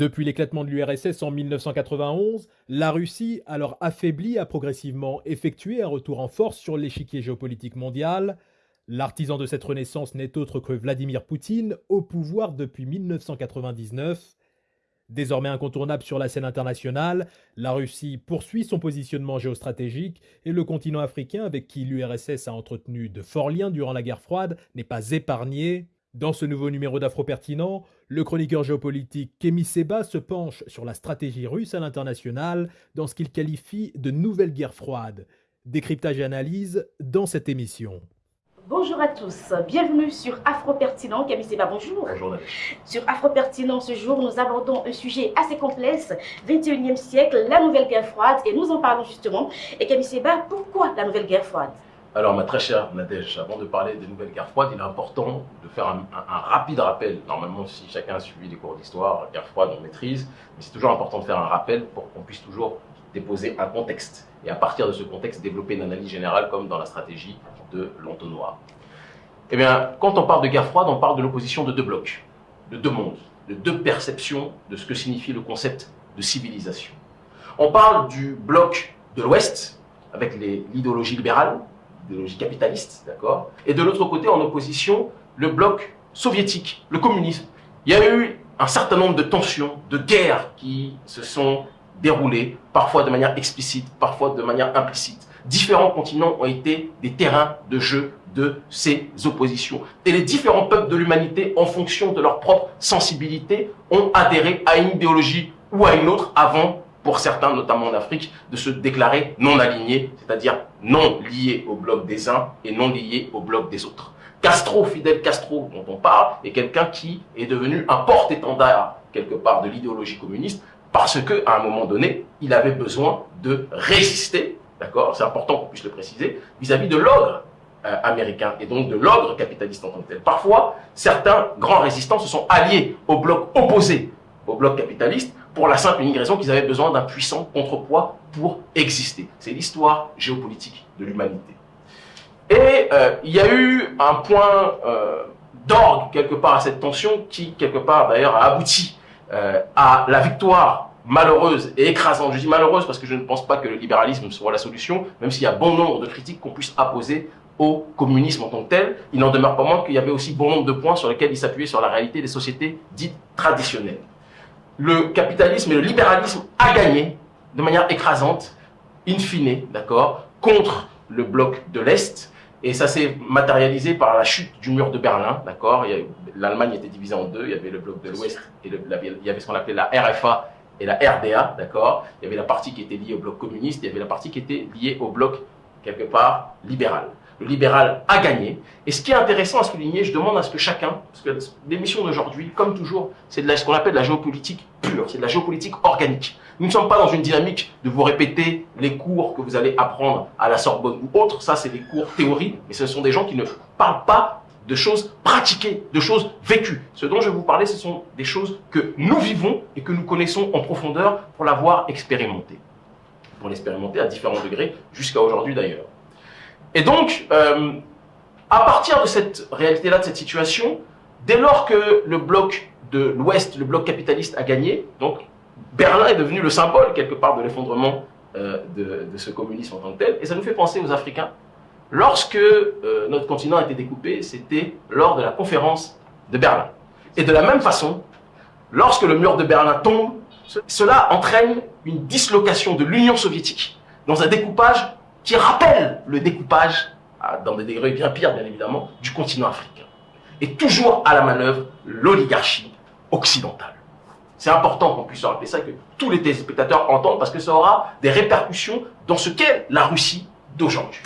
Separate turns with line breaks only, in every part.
Depuis l'éclatement de l'URSS en 1991, la Russie, alors affaiblie, a progressivement effectué un retour en force sur l'échiquier géopolitique mondial. L'artisan de cette renaissance n'est autre que Vladimir Poutine, au pouvoir depuis 1999. Désormais incontournable sur la scène internationale, la Russie poursuit son positionnement géostratégique et le continent africain, avec qui l'URSS a entretenu de forts liens durant la guerre froide, n'est pas épargné. Dans ce nouveau numéro d'Afro Pertinent, le chroniqueur géopolitique Kemi Seba se penche sur la stratégie russe à l'international dans ce qu'il qualifie de nouvelle guerre froide. Décryptage et analyse dans cette émission.
Bonjour à tous, bienvenue sur Afro Pertinent. Camille Seba, bonjour.
Bonjour.
Sur Afro Pertinent, ce jour, nous abordons un sujet assez complexe, 21e siècle, la nouvelle guerre froide, et nous en parlons justement. Et Camille Seba, pourquoi la nouvelle guerre froide?
Alors, ma très chère Nadège, avant de parler des nouvelles guerres froides, il est important de faire un, rapide rappel. Normalement, si chacun a suivi les cours d'histoire, guerre froide, on maîtrise, mais c'est toujours important de faire un rappel pour qu'on puisse toujours déposer un contexte. Et à partir de ce contexte, développer une analyse générale comme dans la stratégie de l'entonnoir. Eh bien, quand on parle de guerre froide, on parle de l'opposition de deux blocs, de deux mondes, de deux perceptions de ce que signifie le concept de civilisation. On parle du bloc de l'Ouest, avec l'idéologie libérale, capitaliste, d'accord? Et de l'autre côté, en opposition, le bloc soviétique, le communisme. Il y a eu un certain nombre de tensions, de guerres qui se sont déroulées, parfois de manière explicite, parfois de manière implicite. Différents continents ont été des terrains de jeu de ces oppositions. Et les différents peuples de l'humanité, en fonction de leur propre sensibilité, ont adhéré à une idéologie ou à une autre avant pour certains, notamment en Afrique, de se déclarer non alignés, c'est-à-dire non liés au bloc des uns et non liés au bloc des autres. Castro, Fidel Castro, dont on parle, est quelqu'un qui est devenu un porte-étendard, quelque part, de l'idéologie communiste, parce que à un moment donné, il avait besoin de résister, d'accord, c'est important qu'on puisse le préciser, vis-à-vis de l'ogre euh, américain et donc de l'ogre capitaliste en tant que tel. Parfois, certains grands résistants se sont alliés au bloc opposé au bloc capitaliste pour la simple et unique raison qu'ils avaient besoin d'un puissant contrepoids pour exister. C'est l'histoire géopolitique de l'humanité. Et euh, il y a eu un point euh, d'orgue quelque part à cette tension qui, quelque part d'ailleurs, a abouti euh, à la victoire malheureuse et écrasante. Je dis malheureuse parce que je ne pense pas que le libéralisme soit la solution, même s'il y a bon nombre de critiques qu'on puisse apposer au communisme en tant que tel, il n'en demeure pas moins qu'il y avait aussi bon nombre de points sur lesquels il s'appuyait sur la réalité des sociétés dites traditionnelles le capitalisme et le libéralisme a gagné de manière écrasante, in fine, d'accord, contre le bloc de l'Est. Et ça s'est matérialisé par la chute du mur de Berlin, d'accord. L'Allemagne était divisée en deux, il y avait le bloc de l'Ouest et il y avait ce qu'on appelait la RFA et la RDA, d'accord. Il y avait la partie qui était liée au bloc communiste, il y avait la partie qui était liée au bloc, quelque part, libéral le libéral a gagné. Et ce qui est intéressant à souligner, je demande à ce que chacun, parce que l'émission d'aujourd'hui, comme toujours, c'est de ce qu'on appelle de la géopolitique pure, c'est de la géopolitique organique. Nous ne sommes pas dans une dynamique de vous répéter les cours que vous allez apprendre à la Sorbonne ou autre, ça c'est des cours théorie, mais ce sont des gens qui ne parlent pas de choses pratiquées, de choses vécues. Ce dont je vais vous parler, ce sont des choses que nous vivons et que nous connaissons en profondeur pour l'avoir expérimenté. Pour l'expérimenter à différents degrés, jusqu'à aujourd'hui d'ailleurs. Et donc, euh, à partir de cette réalité-là, de cette situation, dès lors que le bloc de l'Ouest, le bloc capitaliste a gagné, donc Berlin est devenu le symbole quelque part de l'effondrement euh, de, ce communisme en tant que tel, et ça nous fait penser aux Africains. Lorsque euh, notre continent a été découpé, c'était lors de la conférence de Berlin. Et de la même façon, lorsque le mur de Berlin tombe, cela entraîne une dislocation de l'Union soviétique dans un découpage qui rappelle le découpage, dans des degrés bien pires bien évidemment, du continent africain. Et toujours à la manœuvre, l'oligarchie occidentale. C'est important qu'on puisse rappeler ça, que tous les téléspectateurs entendent, parce que ça aura des répercussions dans ce qu'est la Russie d'aujourd'hui.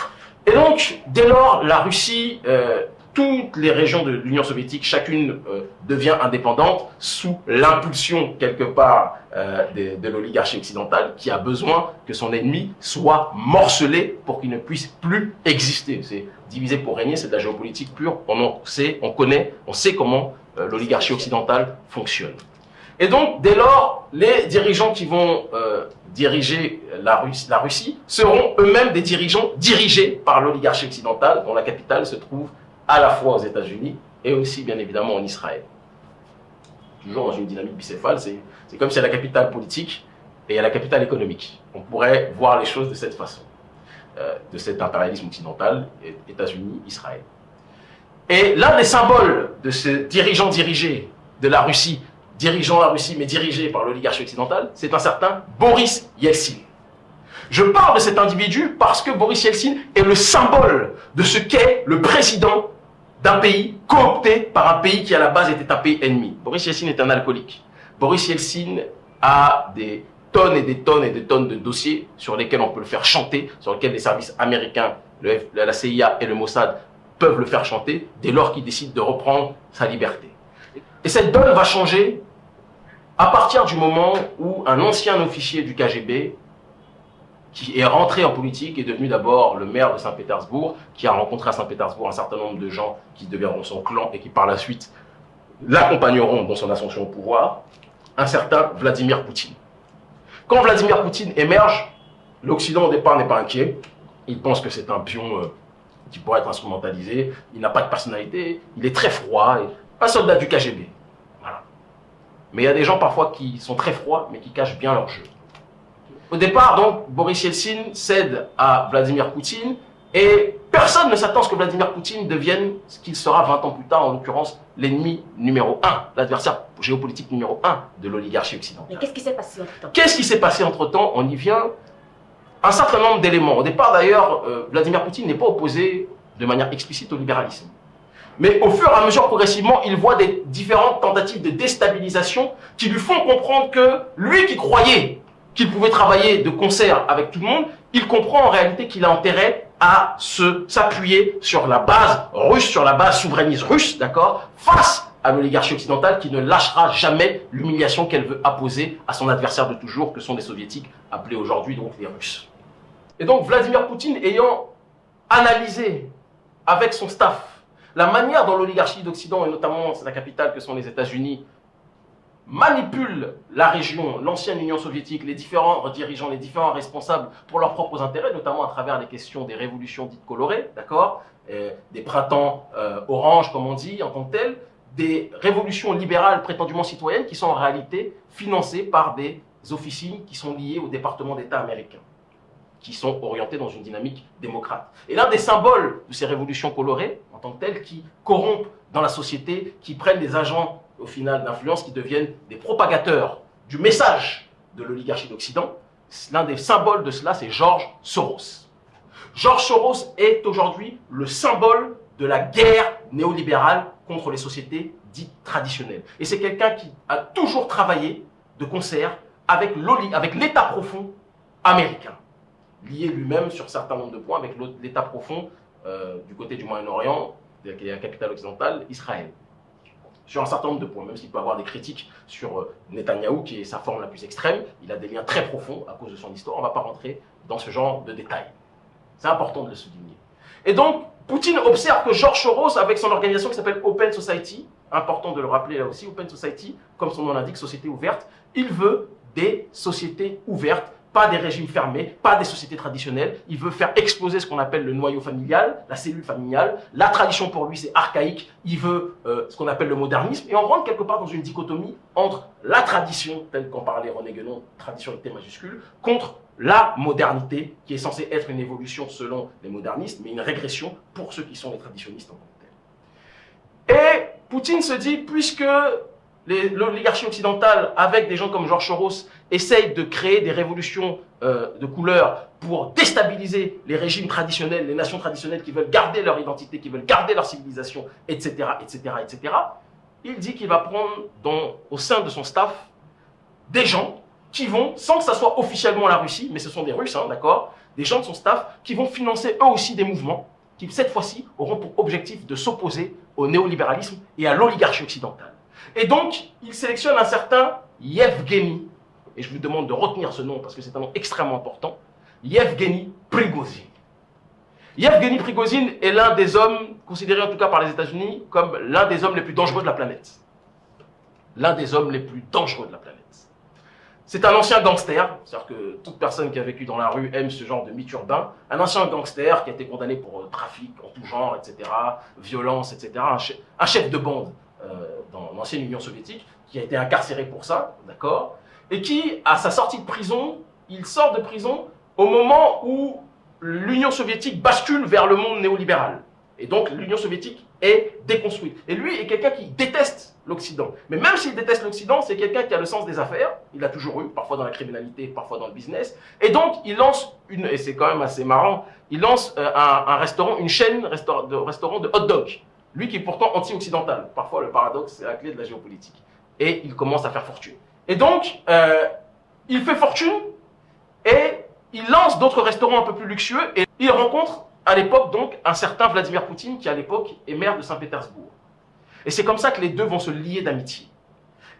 Et donc, dès lors, la Russie euh, toutes les régions de l'Union soviétique, chacune euh, devient indépendante sous l'impulsion quelque part euh, de, l'oligarchie occidentale qui a besoin que son ennemi soit morcelé pour qu'il ne puisse plus exister. C'est diviser pour régner, c'est de la géopolitique pure. On sait, on connaît, on sait comment euh, l'oligarchie occidentale fonctionne. Et donc, dès lors, les dirigeants qui vont diriger la Russie, la Russie seront eux-mêmes des dirigeants dirigés par l'oligarchie occidentale, dont la capitale se trouve à la fois aux États-Unis et aussi bien évidemment en Israël. toujours dans une dynamique bicéphale. C'est comme si a la capitale politique et a la capitale économique. On pourrait voir les choses de cette façon, euh, de cet impérialisme occidental, États-Unis, Israël. Et l'un des symboles de ce dirigeant dirigé de la Russie, dirigeant la Russie mais dirigé par l'oligarchie occidentale, c'est un certain Boris Yeltsin. Je parle de cet individu parce que Boris Yeltsin est le symbole de ce qu'est le président d'un pays coopté par un pays qui à la base était un pays ennemi. Boris Yeltsin est un alcoolique. Boris Yeltsin a des tonnes et des tonnes et des tonnes de dossiers sur lesquels on peut le faire chanter, sur lesquels les services américains, la CIA et le Mossad peuvent le faire chanter dès lors qu'il décide de reprendre sa liberté. Et cette donne va changer à partir du moment où un ancien officier du KGB qui est rentré en politique, est devenu d'abord le maire de Saint-Pétersbourg, qui a rencontré à Saint-Pétersbourg un certain nombre de gens qui deviendront son clan et qui par la suite l'accompagneront dans son ascension au pouvoir, un certain Vladimir Poutine. Quand Vladimir Poutine émerge, l'Occident au départ n'est pas inquiet. Il pense que c'est un pion euh, qui pourrait être instrumentalisé. Il n'a pas de personnalité. Il est très froid. un soldat du KGB. Voilà. Mais il y a des gens parfois qui sont très froids, mais qui cachent bien leur jeu. Au départ, donc, Boris Yeltsin cède à Vladimir Poutine et personne ne s'attend à ce que Vladimir Poutine devienne ce qu'il sera 20 ans plus tard, en l'occurrence l'ennemi numéro 1, l'adversaire géopolitique numéro 1 de l'oligarchie occidentale.
Mais qu'est-ce qui s'est passé entre-temps?
Qu'est-ce qui s'est passé entre-temps? On y vient. Un certain nombre d'éléments. Au départ, d'ailleurs, euh, Vladimir Poutine n'est pas opposé de manière explicite au libéralisme. Mais au fur et à mesure, progressivement, il voit des différentes tentatives de déstabilisation qui lui font comprendre que lui qui croyait qu'il pouvait travailler de concert avec tout le monde, il comprend en réalité qu'il a intérêt à se s'appuyer sur la base russe, sur la base souverainiste russe, d'accord, face à l'oligarchie occidentale qui ne lâchera jamais l'humiliation qu'elle veut apposer à son adversaire de toujours, que sont les soviétiques, appelés aujourd'hui donc les Russes. Et donc Vladimir Poutine ayant analysé avec son staff la manière dont l'oligarchie d'Occident, et notamment la capitale que sont les États-Unis, manipule la région, l'ancienne Union soviétique, les différents dirigeants, les différents responsables pour leurs propres intérêts, notamment à travers les questions des révolutions dites colorées, d'accord euh, Des printemps euh, orange, comme on dit, en tant que tel, des révolutions libérales prétendument citoyennes qui sont en réalité financées par des officines qui sont liées au département d'État américain, qui sont orientées dans une dynamique démocrate. Et l'un des symboles de ces révolutions colorées, en tant que telles, qui corrompent dans la société, qui prennent des agents au final d'influence qui deviennent des propagateurs du message de l'oligarchie d'Occident. L'un des symboles de cela, c'est Georges Soros. Georges Soros est aujourd'hui le symbole de la guerre néolibérale contre les sociétés dites traditionnelles. Et c'est quelqu'un qui a toujours travaillé de concert avec l'État profond américain, lié lui-même sur certains nombres de points avec l'État profond euh, du côté du Moyen-Orient, est la capitale occidentale, Israël sur un certain nombre de points, même s'il peut avoir des critiques sur euh, Netanyahou, qui est sa forme la plus extrême, il a des liens très profonds à cause de son histoire, on ne va pas rentrer dans ce genre de détails. C'est important de le souligner. Et donc, Poutine observe que George Soros, avec son organisation qui s'appelle Open Society, important de le rappeler là aussi, Open Society, comme son nom l'indique, société ouverte, il veut des sociétés ouvertes pas des régimes fermés, pas des sociétés traditionnelles. Il veut faire exploser ce qu'on appelle le noyau familial, la cellule familiale. La tradition pour lui, c'est archaïque. Il veut euh, ce qu'on appelle le modernisme. Et on rentre quelque part dans une dichotomie entre la tradition, telle qu'en parlait René Guénon, tradition avec T majuscule, contre la modernité, qui est censée être une évolution selon les modernistes, mais une régression pour ceux qui sont les traditionnistes en tant que tels. Et Poutine se dit, puisque l'oligarchie occidentale, avec des gens comme Georges Soros, essaye de créer des révolutions euh, de couleur pour déstabiliser les régimes traditionnels, les nations traditionnelles qui veulent garder leur identité, qui veulent garder leur civilisation, etc., etc., etc., il dit qu'il va prendre au sein de son staff des gens qui vont, sans que ça soit officiellement la Russie, mais ce sont des Russes, hein, d'accord, des gens de son staff qui vont financer eux aussi des mouvements qui, cette fois-ci, auront pour objectif de s'opposer au néolibéralisme et à l'oligarchie occidentale. Et donc, il sélectionne un certain Yevgeny, et je vous demande de retenir ce nom parce que c'est un nom extrêmement important, Yevgeny Prigozhin. Yevgeny Prigozhin est l'un des hommes, considéré en tout cas par les États-Unis, comme l'un des hommes les plus dangereux de la planète. L'un des hommes les plus dangereux de la planète. C'est un ancien gangster, c'est-à-dire que toute personne qui a vécu dans la rue aime ce genre de mythe urbain. Un ancien gangster qui a été condamné pour euh, trafic en tout genre, etc., violence, etc., un chef de bande dans l'ancienne Union soviétique, qui a été incarcéré pour ça, d'accord Et qui, à sa sortie de prison, il sort de prison au moment où l'Union soviétique bascule vers le monde néolibéral. Et donc l'Union soviétique est déconstruite. Et lui est quelqu'un qui déteste l'Occident. Mais même s'il déteste l'Occident, c'est quelqu'un qui a le sens des affaires. Il l'a toujours eu, parfois dans la criminalité, parfois dans le business. Et donc il lance une, et c'est quand même assez marrant, il lance euh, un, restaurant, une chaîne de restaurants de hot dog. Lui qui est pourtant anti-occidental. Parfois le paradoxe, c'est la clé de la géopolitique. Et il commence à faire fortune. Et donc, euh, il fait fortune et il lance d'autres restaurants un peu plus luxueux et il rencontre à l'époque donc un certain Vladimir Poutine qui à l'époque est maire de Saint-Pétersbourg. Et c'est comme ça que les deux vont se lier d'amitié.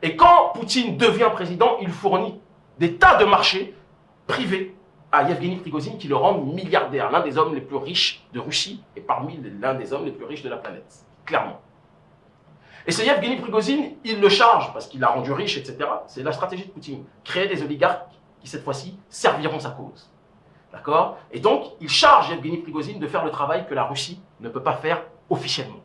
Et quand Poutine devient président, il fournit des tas de marchés privés à Yevgeny Prigozhin qui le rend milliardaire, l'un des hommes les plus riches de Russie et parmi l'un des hommes les plus riches de la planète, clairement. Et ce Yevgeny Prigozhin, il le charge parce qu'il l'a rendu riche, etc. C'est la stratégie de Poutine. Créer des oligarques qui, cette fois-ci, serviront sa cause. D'accord? Et donc, il charge Yevgeny Prigozhin de faire le travail que la Russie ne peut pas faire officiellement.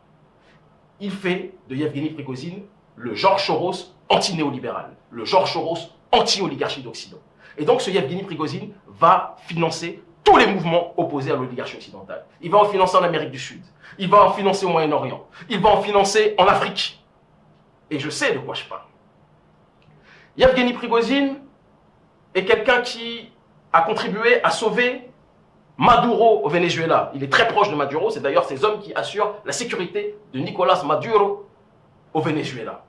Il fait de Yevgeny Prigozhin le Georges Soros anti-néolibéral, le Georges Soros anti-oligarchie d'Occident. Et donc, ce Yevgeny Prigozhin va financer tous les mouvements opposés à l'oligarchie occidentale. Il va en financer en Amérique du Sud. Il va en financer au Moyen-Orient. Il va en financer en Afrique. Et je sais de quoi je parle. Yevgeny Prigozhin est quelqu'un qui a contribué à sauver Maduro au Venezuela. Il est très proche de Maduro. C'est d'ailleurs ces hommes qui assurent la sécurité de Nicolas Maduro au Venezuela.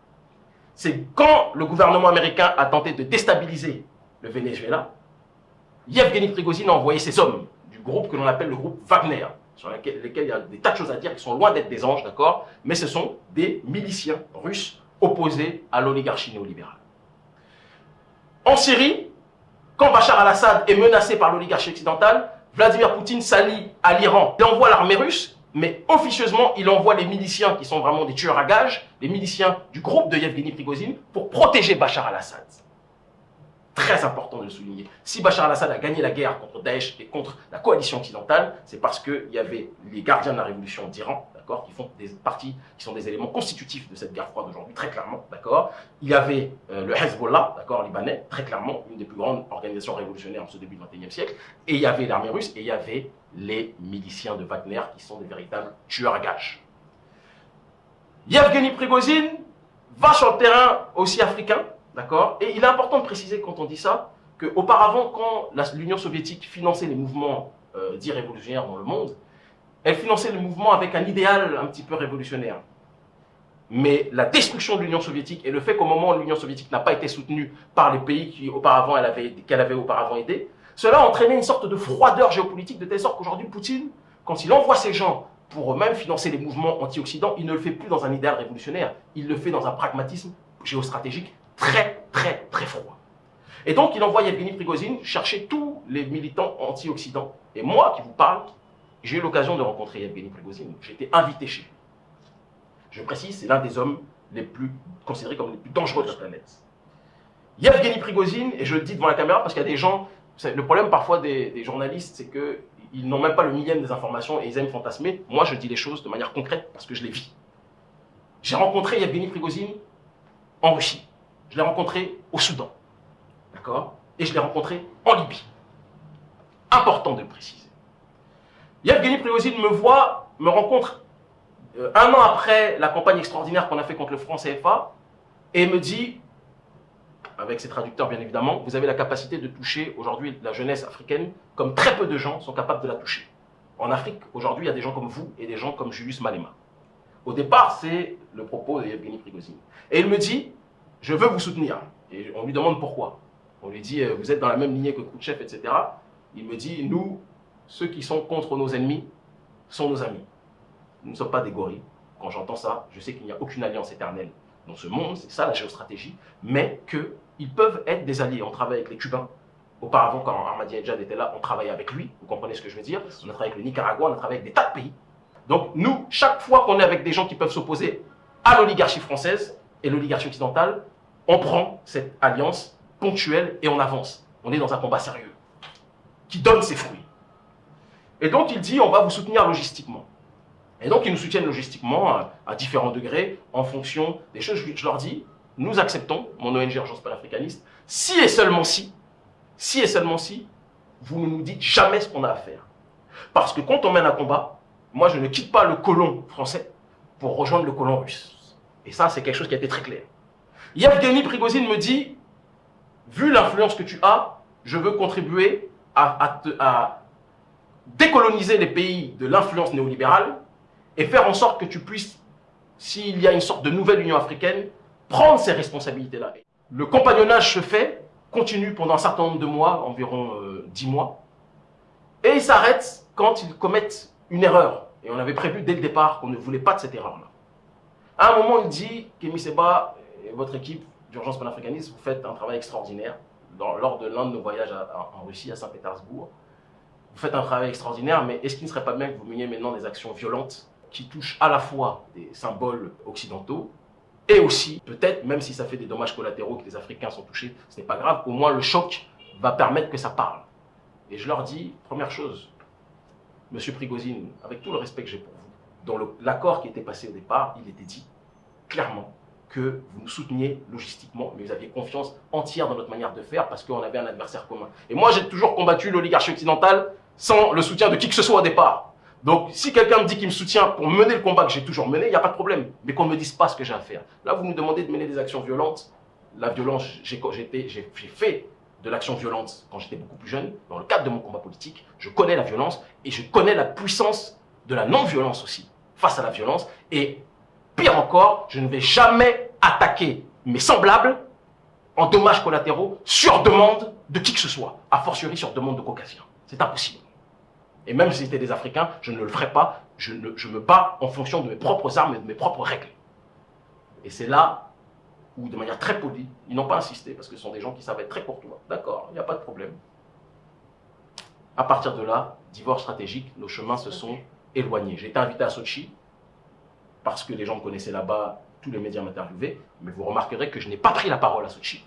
C'est quand le gouvernement américain a tenté de déstabiliser le Venezuela, Yevgeny Prigozhin a envoyé ses hommes du groupe que l'on appelle le groupe Wagner, sur lesquels il y a des tas de choses à dire qui sont loin d'être des anges, d'accord? Mais ce sont des miliciens russes opposés à l'oligarchie néolibérale. En Syrie, quand Bachar al-Assad est menacé par l'oligarchie occidentale, Vladimir Poutine s'allie à l'Iran. Il envoie l'armée russe, mais officieusement, il envoie les miliciens qui sont vraiment des tueurs à gages, les miliciens du groupe de Yevgeny Prigozhin, pour protéger Bachar al-Assad. Très important de le souligner. Si Bachar al-Assad a gagné la guerre contre Daesh et contre la coalition occidentale, c'est parce qu'il y avait les gardiens de la révolution d'Iran, d'accord, qui font des parties, qui sont des éléments constitutifs de cette guerre froide aujourd'hui, très clairement, d'accord. Il y avait euh, le Hezbollah, d'accord, libanais, très clairement, une des plus grandes organisations révolutionnaires en ce début du XXIe siècle, et il y avait l'armée russe, et il y avait les miliciens de Wagner, qui sont des véritables tueurs à gages. Yevgeny Prigozhin va sur le terrain aussi africain, D'accord? Et il est important de préciser quand on dit ça, qu'auparavant, quand l'Union soviétique finançait les mouvements euh, dits révolutionnaires dans le monde, elle finançait le mouvement avec un idéal un petit peu révolutionnaire. Mais la destruction de l'Union soviétique et le fait qu'au moment où l'Union soviétique n'a pas été soutenue par les pays qui auparavant elle avait, qu'elle avait auparavant aidé, cela a entraîné une sorte de froideur géopolitique de telle sorte qu'aujourd'hui Poutine, quand il envoie ses gens pour eux-mêmes financer les mouvements anti-occident, il ne le fait plus dans un idéal révolutionnaire, il le fait dans un pragmatisme géostratégique très, très, très froid. Et donc, il envoie Yevgeny Prigozhin chercher tous les militants anti-Occident. Et moi, qui vous parle, j'ai eu l'occasion de rencontrer Yevgeny Prigozhin. Été invité chez lui. Je précise, c'est l'un des hommes les plus considérés comme les plus dangereux de la planète. Yevgeny Prigozhin, et je le dis devant la caméra parce qu'il y a des gens, le problème parfois des, journalistes, c'est qu'ils n'ont même pas le millième des informations et ils aiment fantasmer. Moi, je dis les choses de manière concrète parce que je les vis. J'ai rencontré Yevgeny Prigozhin en Russie. Je l'ai rencontré au Soudan. D'accord Et je l'ai rencontré en Libye. Important de le préciser. Yevgeny Prigozhin me voit, me rencontre euh, un an après la campagne extraordinaire qu'on a fait contre le franc CFA et me dit, avec ses traducteurs bien évidemment, vous avez la capacité de toucher aujourd'hui la jeunesse africaine comme très peu de gens sont capables de la toucher. En Afrique, aujourd'hui, il y a des gens comme vous et des gens comme Julius Malema. Au départ, c'est le propos de Yevgeny Prigozhin. Et il me dit, je veux vous soutenir. Et on lui demande pourquoi. On lui dit, euh, vous êtes dans la même lignée que Khrouchtchev, etc. Il me dit, nous, ceux qui sont contre nos ennemis, sont nos amis. Nous ne sommes pas des gorilles. Quand j'entends ça, je sais qu'il n'y a aucune alliance éternelle dans ce monde, c'est ça la géostratégie, mais qu'ils peuvent être des alliés. On travaille avec les Cubains. Auparavant, quand Ahmadinejad était là, on travaillait avec lui. Vous comprenez ce que je veux dire? On a travaillé avec le Nicaragua, on a travaillé avec des tas de pays. Donc nous, chaque fois qu'on est avec des gens qui peuvent s'opposer à l'oligarchie française et l'oligarchie occidentale, on prend cette alliance ponctuelle et on avance. On est dans un combat sérieux qui donne ses fruits. Et donc il dit, on va vous soutenir logistiquement. Et donc ils nous soutiennent logistiquement à, différents degrés en fonction des choses. Je, leur dis, nous acceptons, mon ONG Urgence panafricaniste, si et seulement si, si et seulement si, vous ne nous dites jamais ce qu'on a à faire. Parce que quand on mène un combat, moi je ne quitte pas le colon français pour rejoindre le colon russe. Et ça, c'est quelque chose qui a été très clair. Yevgeny Prigozhin me dit, vu l'influence que tu as, je veux contribuer à, décoloniser les pays de l'influence néolibérale et faire en sorte que tu puisses, s'il y a une sorte de nouvelle Union africaine, prendre ces responsabilités-là. Le compagnonnage se fait, continue pendant un certain nombre de mois, environ euh, dix mois, et il s'arrête quand ils commettent une erreur. Et on avait prévu dès le départ qu'on ne voulait pas de cette erreur-là. À un moment, il dit, Kémy Seba votre équipe d'urgence panafricaniste, vous faites un travail extraordinaire lors de l'un de nos voyages en Russie, à Saint-Pétersbourg. Vous faites un travail extraordinaire, mais est-ce qu'il ne serait pas bien que vous meniez maintenant des actions violentes qui touchent à la fois des symboles occidentaux et aussi, peut-être, même si ça fait des dommages collatéraux que les Africains sont touchés, ce n'est pas grave, au moins le choc va permettre que ça parle. Et je leur dis, première chose, Monsieur Prigozhin, avec tout le respect que j'ai pour vous, dans l'accord qui était passé au départ, il était dit clairement que vous nous souteniez logistiquement, mais vous aviez confiance entière dans notre manière de faire parce qu'on avait un adversaire commun. Et moi, j'ai toujours combattu l'oligarchie occidentale sans le soutien de qui que ce soit au départ. Donc, si quelqu'un me dit qu'il me soutient pour mener le combat que j'ai toujours mené, il n'y a pas de problème. Mais qu'on ne me dise pas ce que j'ai à faire. Là, vous nous demandez de mener des actions violentes. La violence, j'ai fait de l'action violente quand j'étais beaucoup plus jeune. Dans le cadre de mon combat politique, je connais la violence et je connais la puissance de la non-violence aussi face à la violence. Et pire encore, je ne vais jamais attaquer mes semblables en dommages collatéraux sur demande de qui que ce soit, a fortiori sur demande de caucasiens. C'est impossible. Et même si c'était des Africains, je ne le ferai pas. Je, me bats en fonction de mes propres armes et de mes propres règles. Et c'est là où, de manière très polie, ils n'ont pas insisté parce que ce sont des gens qui savent être très courtois. D'accord, il n'y a pas de problème. À partir de là, divorce stratégique, nos chemins se sont éloignés. J'ai été invité à Sochi parce que les gens me connaissaient là-bas, tous les médias m'interviewaient, mais vous remarquerez que je n'ai pas pris la parole à Sochi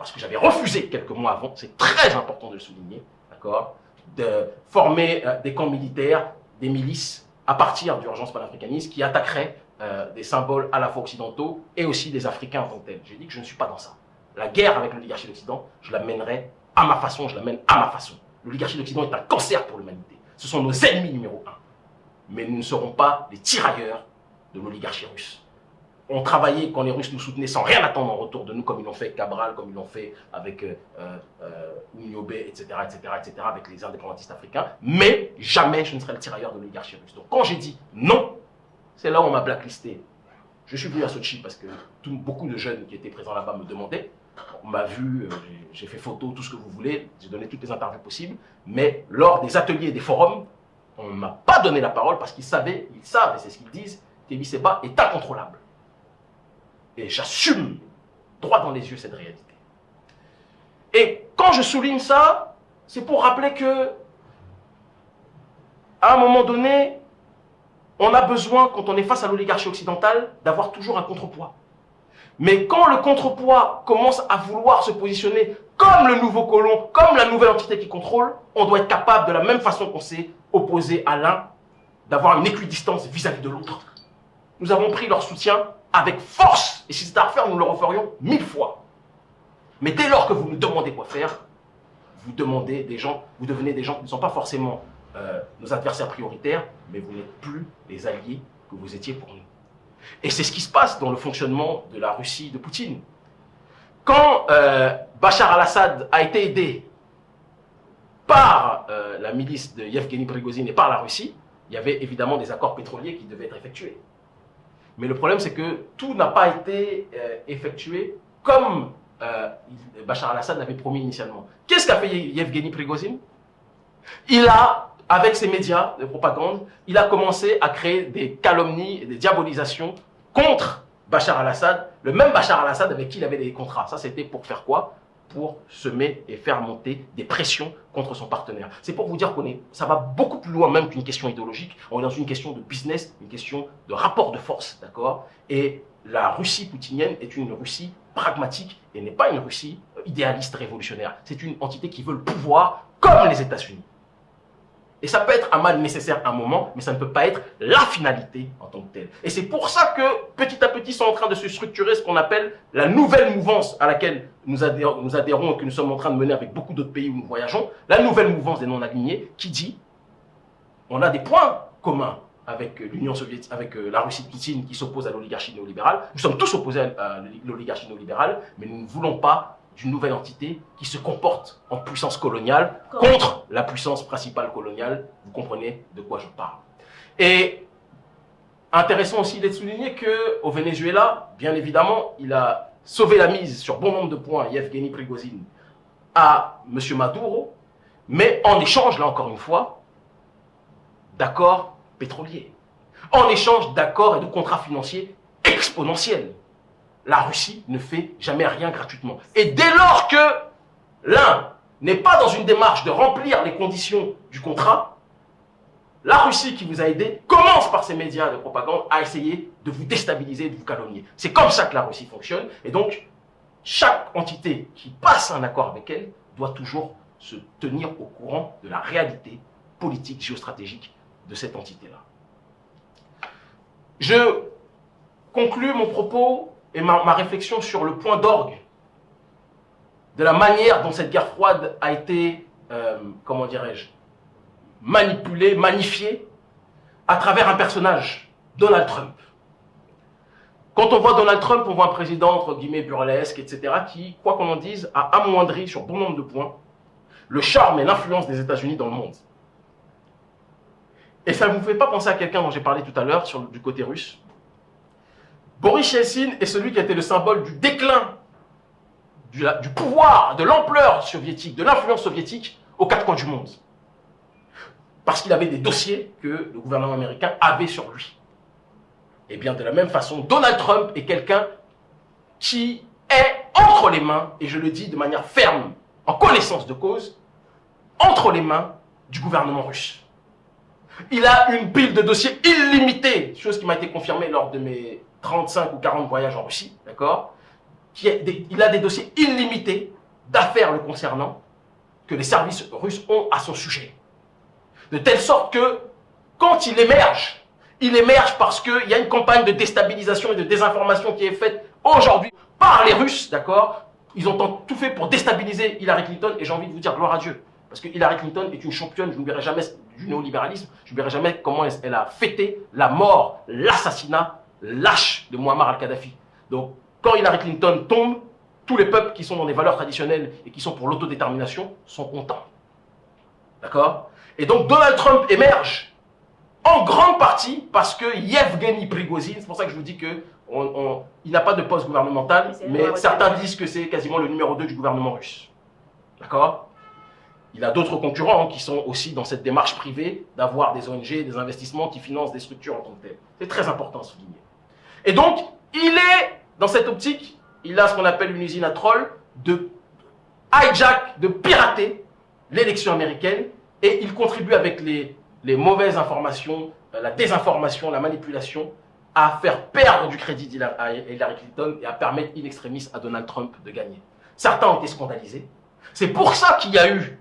parce que j'avais refusé quelques mois avant, c'est très important de le souligner, d'accord de former euh, des camps militaires, des milices, à partir d'urgence panafricaniste, qui attaqueraient euh, des symboles à la fois occidentaux et aussi des Africains en tant que tels. J'ai dit que je ne suis pas dans ça. La guerre avec l'oligarchie d'Occident, je la mènerai à ma façon, je la mène à ma façon. L'oligarchie d'Occident est un cancer pour l'humanité. Ce sont nos ennemis numéro un. Mais nous ne serons pas les tirailleurs de l'oligarchie russe on travaillait quand les Russes nous soutenaient sans rien attendre en retour de nous, comme ils l'ont fait avec Cabral, comme ils l'ont fait avec euh, etc., etc., etc., avec les indépendantistes africains. Mais jamais je ne serai le tirailleur de l'oligarchie russe. Donc quand j'ai dit non, c'est là où on m'a blacklisté. Je suis venu à Sochi parce que beaucoup de jeunes qui étaient présents là-bas me demandaient. On m'a vu, euh, j'ai fait photo, tout ce que vous voulez, j'ai donné toutes les interviews possibles. Mais lors des ateliers et des forums, on ne m'a pas donné la parole parce qu'ils savaient, ils savent, et c'est ce qu'ils disent, qu'Ebi Seba est incontrôlable. Et j'assume droit dans les yeux cette réalité. Et quand je souligne ça, c'est pour rappeler que, à un moment donné, on a besoin, quand on est face à l'oligarchie occidentale, d'avoir toujours un contrepoids. Mais quand le contrepoids commence à vouloir se positionner comme le nouveau colon, comme la nouvelle entité qui contrôle, on doit être capable, de la même façon qu'on s'est opposé à l'un, d'avoir une équidistance vis-à-vis de l'autre. Nous avons pris leur soutien avec force. Et si c'était à refaire, nous le referions mille fois. Mais dès lors que vous nous demandez quoi faire, vous demandez des gens, vous devenez des gens qui ne sont pas forcément euh, nos adversaires prioritaires, mais vous n'êtes plus les alliés que vous étiez pour nous. Et c'est ce qui se passe dans le fonctionnement de la Russie de Poutine. Quand euh, Bachar al-Assad a été aidé par euh, la milice de Yevgeny Prigozhin et par la Russie, il y avait évidemment des accords pétroliers qui devaient être effectués. Mais le problème, c'est que tout n'a pas été euh, effectué comme euh, Bachar al-Assad l'avait promis initialement. Qu'est-ce qu'a fait Yevgeny Prigozhin? Il a, avec ses médias de propagande, il a commencé à créer des calomnies et des diabolisations contre Bachar al-Assad, le même Bachar al-Assad avec qui il avait des contrats. Ça, c'était pour faire quoi? Pour semer et faire monter des pressions contre son partenaire. C'est pour vous dire qu'on ça va beaucoup plus loin même qu'une question idéologique. On est dans une question de business, une question de rapport de force, d'accord? Et la Russie poutinienne est une Russie pragmatique et n'est pas une Russie idéaliste révolutionnaire. C'est une entité qui veut le pouvoir comme les États-Unis. Et ça peut être un mal nécessaire à un moment, mais ça ne peut pas être la finalité en tant que telle. Et c'est pour ça que petit à petit sont en train de se structurer ce qu'on appelle la nouvelle mouvance à laquelle nous adhérons, nous adhérons et que nous sommes en train de mener avec beaucoup d'autres pays où nous voyageons. La nouvelle mouvance des non-alignés qui dit on a des points communs avec l'Union soviétique, avec euh, la Russie de Poutine qui s'oppose à l'oligarchie néolibérale. Nous sommes tous opposés à l'oligarchie néolibérale, mais nous ne voulons pas d'une nouvelle entité qui se comporte en puissance coloniale contre la puissance principale coloniale. Vous comprenez de quoi je parle. Et intéressant aussi d'être souligné qu'au Venezuela, bien évidemment, il a sauvé la mise sur bon nombre de points, Yevgeny Prigozhin, à M. Maduro, mais en échange, là encore une fois, d'accords pétroliers, en échange d'accords et de contrats financiers exponentiels la Russie ne fait jamais rien gratuitement. Et dès lors que l'un n'est pas dans une démarche de remplir les conditions du contrat, la Russie qui vous a aidé commence par ses médias de propagande à essayer de vous déstabiliser, de vous calomnier. C'est comme ça que la Russie fonctionne. Et donc, chaque entité qui passe un accord avec elle doit toujours se tenir au courant de la réalité politique, géostratégique de cette entité-là. Je conclus mon propos et ma, réflexion sur le point d'orgue de la manière dont cette guerre froide a été, euh, comment dirais-je, manipulée, magnifiée à travers un personnage, Donald Trump. Quand on voit Donald Trump, on voit un président, entre guillemets, burlesque, etc., qui, quoi qu'on en dise, a amoindri sur bon nombre de points le charme et l'influence des États-Unis dans le monde. Et ça ne vous fait pas penser à quelqu'un dont j'ai parlé tout à l'heure du côté russe Boris Yeltsin est celui qui a été le symbole du déclin du, pouvoir, de l'ampleur soviétique, de l'influence soviétique aux quatre coins du monde. Parce qu'il avait des dossiers que le gouvernement américain avait sur lui. Et bien de la même façon, Donald Trump est quelqu'un qui est entre les mains, et je le dis de manière ferme, en connaissance de cause, entre les mains du gouvernement russe. Il a une pile de dossiers illimités, chose qui m'a été confirmée lors de mes 35 ou 40 voyages en Russie, d'accord Il a des dossiers illimités d'affaires le concernant que les services russes ont à son sujet. De telle sorte que, quand il émerge, il émerge parce qu'il y a une campagne de déstabilisation et de désinformation qui est faite aujourd'hui par les Russes, d'accord? Ils ont tout fait pour déstabiliser Hillary Clinton, et j'ai envie de vous dire gloire à Dieu. Parce que Hillary Clinton est une championne, je n'oublierai jamais du néolibéralisme, je n'oublierai jamais comment elle a fêté la mort, l'assassinat lâche de Muammar al-Kadhafi. Donc, quand Hillary Clinton tombe, tous les peuples qui sont dans des valeurs traditionnelles et qui sont pour l'autodétermination sont contents. D'accord? Et donc, Donald Trump émerge en grande partie parce que Yevgeny Prigozhin, c'est pour ça que je vous dis que il n'a pas de poste gouvernemental, mais certains disent que c'est quasiment le numéro 2 du gouvernement russe. D'accord? Il a d'autres concurrents hein, qui sont aussi dans cette démarche privée d'avoir des ONG, des investissements qui financent des structures en tant que telles. C'est très important à souligner. Et donc, il est, dans cette optique, il a ce qu'on appelle une usine à troll de hijack, de pirater l'élection américaine et il contribue avec les, mauvaises informations, euh, la désinformation, la manipulation à faire perdre du crédit à Hillary Clinton et à permettre in extremis à Donald Trump de gagner. Certains ont été scandalisés. C'est pour ça qu'il y a eu,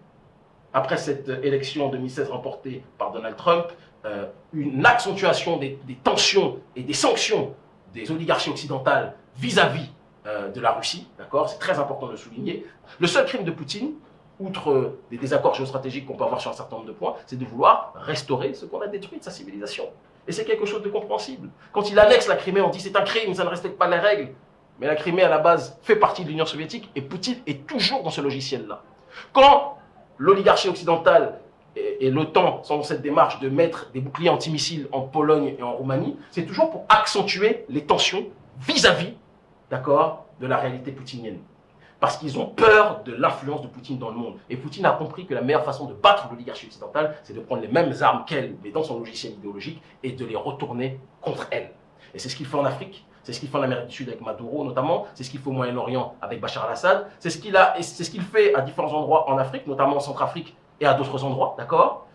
après cette élection en 2016 remportée par Donald Trump, euh, une accentuation des, tensions et des sanctions des oligarchies occidentales vis-à-vis euh, de la Russie, C'est très important de le souligner. Le seul crime de Poutine, outre des désaccords géostratégiques qu'on peut avoir sur un certain nombre de points, c'est de vouloir restaurer ce qu'on a détruit de sa civilisation. Et c'est quelque chose de compréhensible. Quand il annexe la Crimée, on dit c'est un crime, ça ne respecte pas les règles. Mais la Crimée, à la base, fait partie de l'Union soviétique et Poutine est toujours dans ce logiciel-là. Quand l'oligarchie occidentale et, l'OTAN sont dans cette démarche de mettre des boucliers antimissiles en Pologne et en Roumanie, c'est toujours pour accentuer les tensions vis-à-vis, d'accord, de la réalité poutinienne. Parce qu'ils ont peur de l'influence de Poutine dans le monde. Et Poutine a compris que la meilleure façon de battre l'oligarchie occidentale, c'est de prendre les mêmes armes qu'elle, mais dans son logiciel idéologique, et de les retourner contre elle. Et c'est ce qu'il fait en Afrique, c'est ce qu'il fait en Amérique du Sud avec Maduro notamment, c'est ce qu'il fait au Moyen-Orient avec Bachar al-Assad, c'est ce qu'il c'est ce qu'il fait à différents endroits en Afrique, notamment en Centrafrique et à d'autres endroits, d'accord?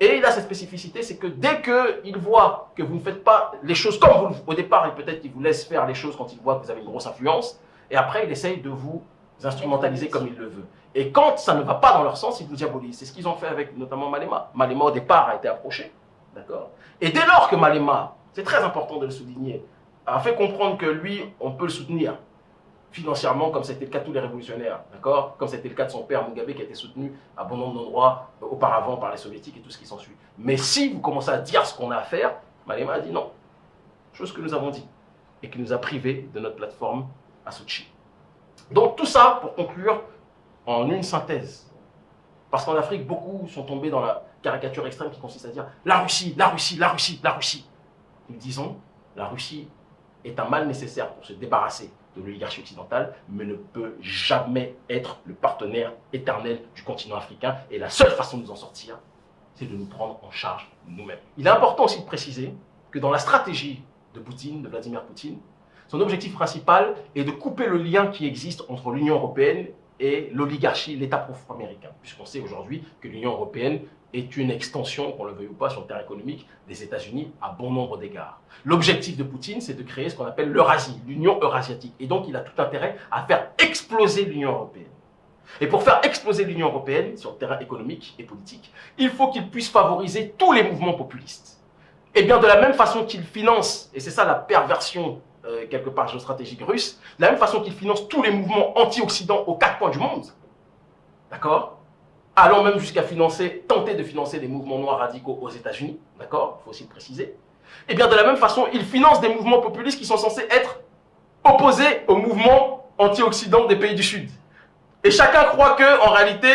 Et il a cette spécificité, c'est que dès qu'il voit que vous ne faites pas les choses comme vous, au départ, et peut-être qu'il vous laisse faire les choses quand il voit que vous avez une grosse influence, et après il essaye de vous instrumentaliser comme il le veut. Et quand ça ne va pas dans leur sens, ils vous diabolisent. C'est ce qu'ils ont fait avec notamment Malema. Malema, au départ, a été approché. D'accord? Et dès lors que Malema, c'est très important de le souligner, a fait comprendre que lui, on peut le soutenir financièrement, comme c'était le cas de tous les révolutionnaires, d'accord? Comme c'était le cas de son père Mugabe, qui a été soutenu à bon nombre d'endroits euh, auparavant par les soviétiques et tout ce qui s'ensuit. Mais si vous commencez à dire ce qu'on a à faire, Malema a dit non. Chose que nous avons dit. Et qui nous a privés de notre plateforme à Sochi. Donc tout ça, pour conclure, en une synthèse. Parce qu'en Afrique, beaucoup sont tombés dans la caricature extrême qui consiste à dire la Russie, la Russie, la Russie, la Russie. Nous disons, la Russie est un mal nécessaire pour se débarrasser de l'oligarchie occidentale, mais ne peut jamais être le partenaire éternel du continent africain. Et la seule façon de nous en sortir, c'est de nous prendre en charge nous-mêmes. Il est important aussi de préciser que dans la stratégie de Poutine, de Vladimir Poutine, son objectif principal est de couper le lien qui existe entre l'Union européenne et l'oligarchie, l'État profond américain, puisqu'on sait aujourd'hui que l'Union européenne est une extension, qu'on le veuille ou pas, sur le terrain économique des États-Unis à bon nombre d'égards. L'objectif de Poutine, c'est de créer ce qu'on appelle l'Eurasie, l'Union eurasiatique. Et donc, il a tout intérêt à faire exploser l'Union européenne. Et pour faire exploser l'Union européenne sur le terrain économique et politique, il faut qu'il puisse favoriser tous les mouvements populistes. Et bien, de la même façon qu'il finance, et c'est ça la perversion euh, quelque part géostratégique russe, de la même façon qu'il finance tous les mouvements anti-occident aux quatre coins du monde, d'accord? Allant même jusqu'à financer, tenter de financer des mouvements noirs radicaux aux États-Unis, d'accord? Il faut aussi le préciser. Et eh bien de la même façon, ils financent des mouvements populistes qui sont censés être opposés aux mouvements anti-occidentaux des pays du Sud. Et chacun croit que, en réalité,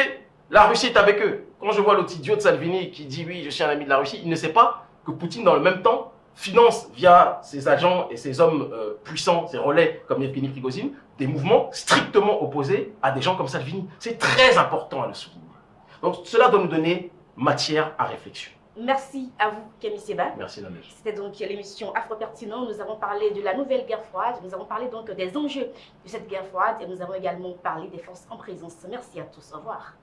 la Russie est avec eux. Quand je vois l'autre idiot Salvini qui dit oui, je suis un ami de la Russie, il ne sait pas que Poutine, dans le même temps, finance via ses agents et ses hommes euh, puissants, ses relais comme Yevgeny Prigozhin, des mouvements strictement opposés à des gens comme Salvini. C'est très important à le souligner. Donc cela doit nous donner matière à réflexion.
Merci à vous, Camille Seba.
Merci, Nadège.
C'était donc l'émission Afro Pertinent. Nous avons parlé de la nouvelle guerre froide. Nous avons parlé donc des enjeux de cette guerre froide et nous avons également parlé des forces en présence. Merci à tous. Au revoir.